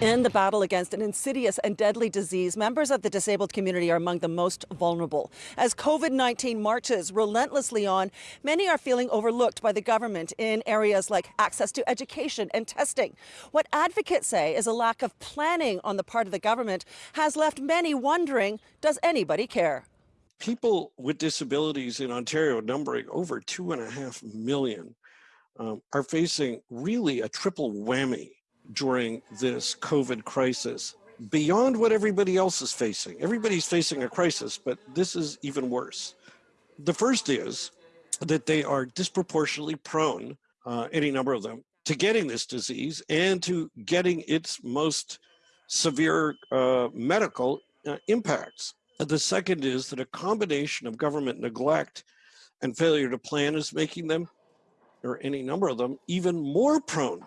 In the battle against an insidious and deadly disease, members of the disabled community are among the most vulnerable. As COVID 19 marches relentlessly on, many are feeling overlooked by the government in areas like access to education and testing. What advocates say is a lack of planning on the part of the government has left many wondering does anybody care? People with disabilities in Ontario, numbering over two and a half million, um, are facing really a triple whammy during this COVID crisis beyond what everybody else is facing. Everybody's facing a crisis, but this is even worse. The first is that they are disproportionately prone, uh, any number of them, to getting this disease and to getting its most severe uh, medical uh, impacts. The second is that a combination of government neglect and failure to plan is making them, or any number of them, even more prone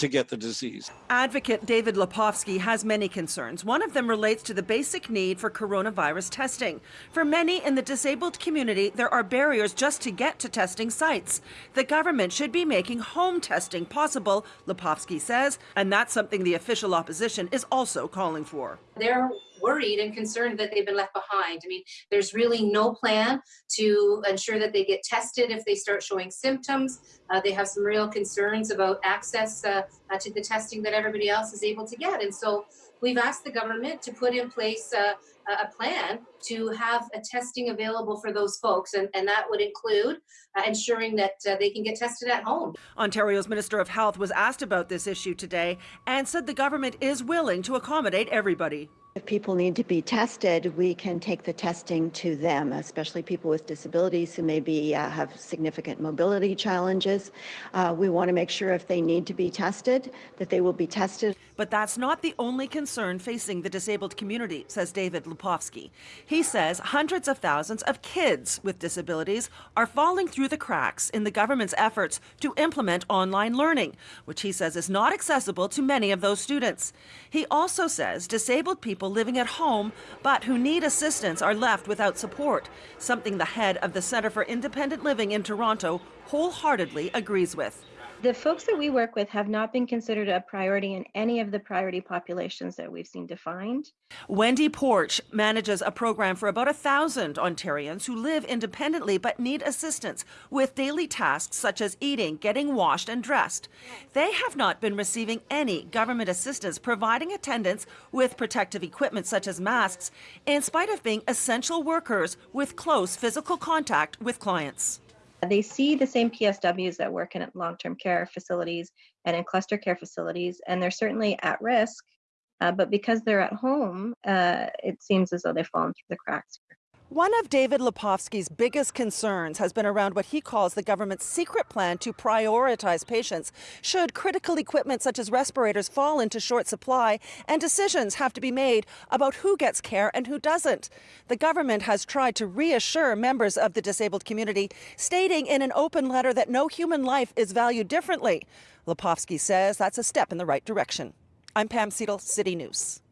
to get the disease. Advocate David Lepofsky has many concerns. One of them relates to the basic need for coronavirus testing. For many in the disabled community, there are barriers just to get to testing sites. The government should be making home testing possible, Lepofsky says, and that's something the official opposition is also calling for. They're worried and concerned that they've been left behind. I mean, there's really no plan to ensure that they get tested if they start showing symptoms. Uh, they have some real concerns about access uh, uh, to the testing that everybody else is able to get. And so we've asked the government to put in place uh, a plan to have a testing available for those folks, and, and that would include uh, ensuring that uh, they can get tested at home. Ontario's Minister of Health was asked about this issue today and said the government is willing to accommodate everybody. If people need to be tested, we can take the testing to them, especially people with disabilities who maybe uh, have significant mobility challenges. Uh, we want to make sure if they need to be tested, that they will be tested. But that's not the only concern facing the disabled community, says David Lepofsky. He says hundreds of thousands of kids with disabilities are falling through the cracks in the government's efforts to implement online learning, which he says is not accessible to many of those students. He also says disabled people people living at home but who need assistance are left without support, something the head of the Centre for Independent Living in Toronto wholeheartedly agrees with. The folks that we work with have not been considered a priority in any of the priority populations that we've seen defined. Wendy Porch manages a program for about a thousand Ontarians who live independently but need assistance with daily tasks such as eating, getting washed, and dressed. They have not been receiving any government assistance providing attendants with protective equipment such as masks, in spite of being essential workers with close physical contact with clients. They see the same PSWs that work in long-term care facilities and in cluster care facilities, and they're certainly at risk. Uh, but because they're at home, uh, it seems as though they've fallen through the cracks. One of David Lepofsky's biggest concerns has been around what he calls the government's secret plan to prioritize patients should critical equipment such as respirators fall into short supply and decisions have to be made about who gets care and who doesn't. The government has tried to reassure members of the disabled community, stating in an open letter that no human life is valued differently. Lepofsky says that's a step in the right direction. I'm Pam Seidel, City News.